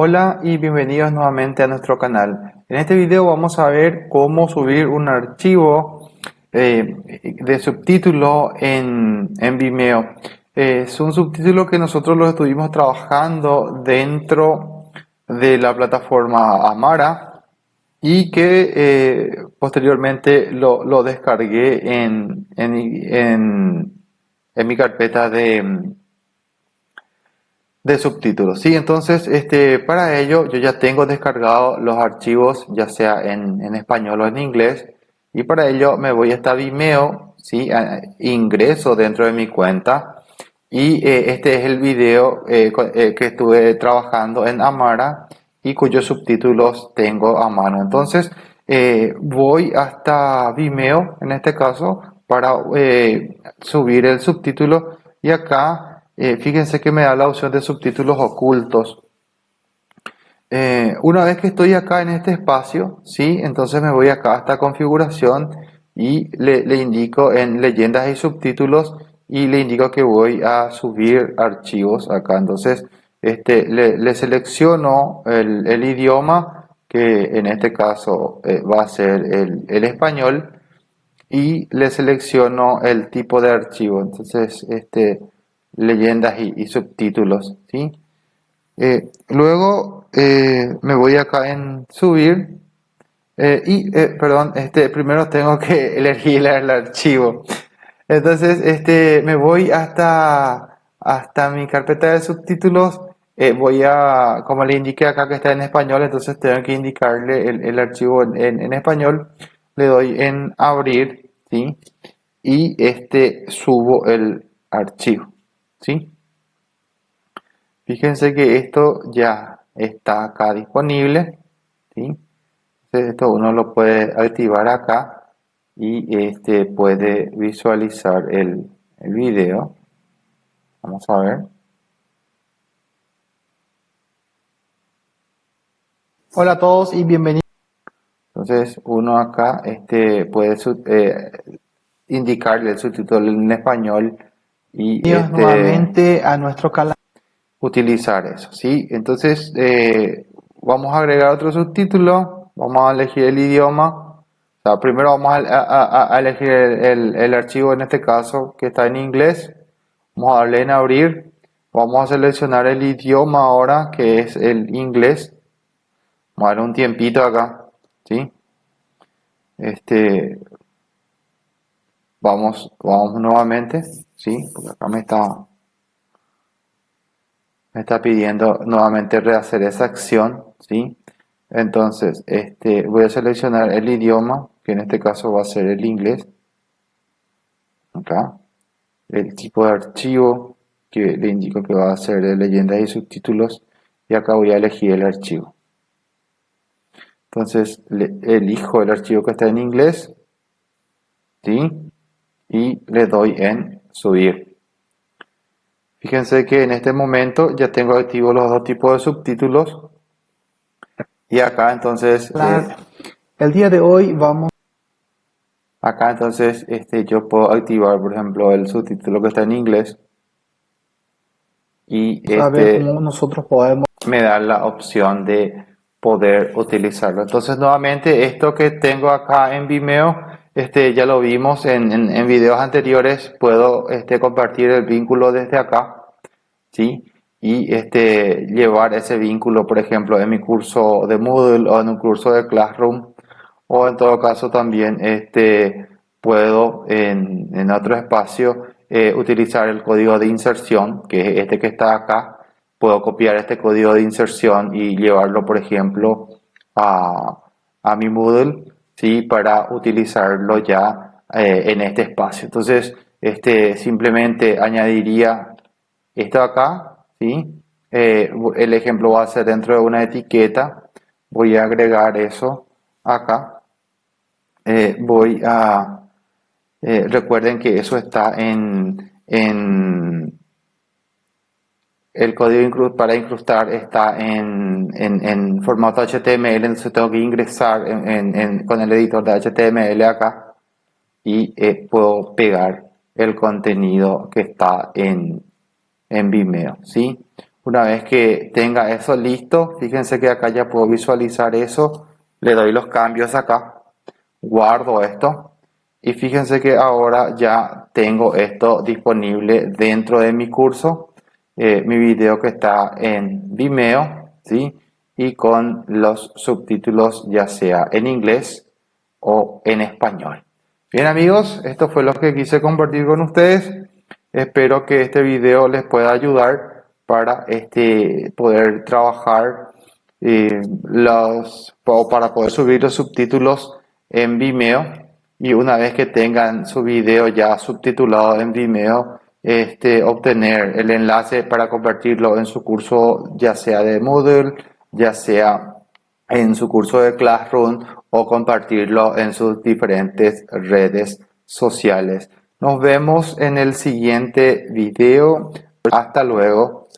Hola y bienvenidos nuevamente a nuestro canal. En este video vamos a ver cómo subir un archivo eh, de subtítulo en, en Vimeo. es un subtítulo que nosotros lo estuvimos trabajando dentro de la plataforma Amara y que eh, posteriormente lo, descargué en, en, en mi carpeta de de subtítulos. Sí, entonces este, para ello yo ya tengo descargado los archivos ya sea en, en español o en inglés y para ello me voy a esta Vimeo, ¿sí? ingreso dentro de mi cuenta y eh, este es el video eh, eh, que estuve trabajando en Amara y cuyos subtítulos tengo a mano. Entonces voy hasta Vimeo en este caso para subir el subtítulo y acá eh, fíjense que me da la opción de subtítulos ocultos. Eh, una vez que estoy acá en este espacio, ¿sí? entonces me voy acá a esta configuración y le, indico en leyendas y subtítulos y le indico que voy a subir archivos acá. Entonces este, le, selecciono el, idioma que en este caso eh, va a ser el, el, español y le selecciono el tipo de archivo. Entonces este, leyendas y, subtítulos. ¿sí? Eh, luego eh, me voy acá en subir eh, y, perdón, este, primero tengo que elegir el archivo. Entonces, este, me voy hasta, hasta mi carpeta de subtítulos. voy a, como le indiqué acá que está en español, entonces tengo que indicarle el, archivo en, en, español. Le doy en abrir, ¿sí? Y este, subo el archivo. ¿Sí? Fíjense que esto ya está acá disponible, ¿sí? esto uno lo puede activar acá y este puede visualizar el, el video. Vamos a ver. Hola a todos y bienvenidos. Entonces uno acá este, puede eh, indicarle el subtítulo en español y este, nuevamente a nuestro canal. Utilizar eso, ¿sí? Entonces, eh, vamos a agregar otro subtítulo, vamos a elegir el idioma. O primero vamos a, elegir el, archivo, en este caso, que está en inglés. Vamos a darle en abrir. Vamos a seleccionar el idioma ahora, que es el inglés. Vamos a darle un tiempito acá, ¿sí? Este, vamos, vamos nuevamente. ¿sí? Porque acá me está, me está pidiendo nuevamente rehacer esa acción, ¿sí? Entonces, este, voy a seleccionar el idioma, que en este caso va a ser el inglés. Acá. El tipo de archivo, que le indico que va a ser de leyendas y subtítulos. Y acá voy a elegir el archivo. Entonces, elijo el archivo que está en inglés. ¿Sí? Y le doy en subir. Fíjense que en este momento ya tengo activos los dos tipos de subtítulos. Y acá entonces... Eh, el día de hoy vamos... Acá entonces este, yo puedo activar, por ejemplo, el subtítulo que está en inglés. Y este, nosotros podemos... Me da la opción de poder utilizarlo. Entonces nuevamente esto que tengo acá en Vimeo este, ya lo vimos en, en, videos anteriores, puedo este, compartir el vínculo desde acá, ¿sí? Y este, llevar ese vínculo, por ejemplo, en mi curso de Moodle o en un curso de Classroom, o en todo caso también este, puedo en, en otro espacio eh, utilizar el código de inserción, que es este que está acá, puedo copiar este código de inserción y llevarlo, por ejemplo, a, a mi Moodle ¿sí? para utilizarlo ya eh, en este espacio. Entonces, este, simplemente añadiría esto acá, ¿sí? Eh, el ejemplo va a ser dentro de una etiqueta, voy a agregar eso acá, eh, voy a, recuerden que eso está en, en el código para incrustar está en, en, formato HTML, entonces tengo que ingresar con el editor de HTML acá y eh, puedo pegar el contenido que está en, en Vimeo, ¿sí? Una vez que tenga eso listo, fíjense que acá ya puedo visualizar eso. Le doy los cambios acá. Guardo esto. Y fíjense que ahora ya tengo esto disponible dentro de mi curso. Eh, mi video que está en Vimeo. ¿sí? Y con los subtítulos ya sea en inglés o en español. Bien amigos, esto fue lo que quise compartir con ustedes. Espero que este video les pueda ayudar para este, poder trabajar eh, los, para poder subir los subtítulos en Vimeo y una vez que tengan su video ya subtitulado en Vimeo, este, obtener el enlace para convertirlo en su curso ya sea de Moodle, ya sea en su curso de Classroom o compartirlo en sus diferentes redes sociales. Nos vemos en el siguiente video. Hasta luego.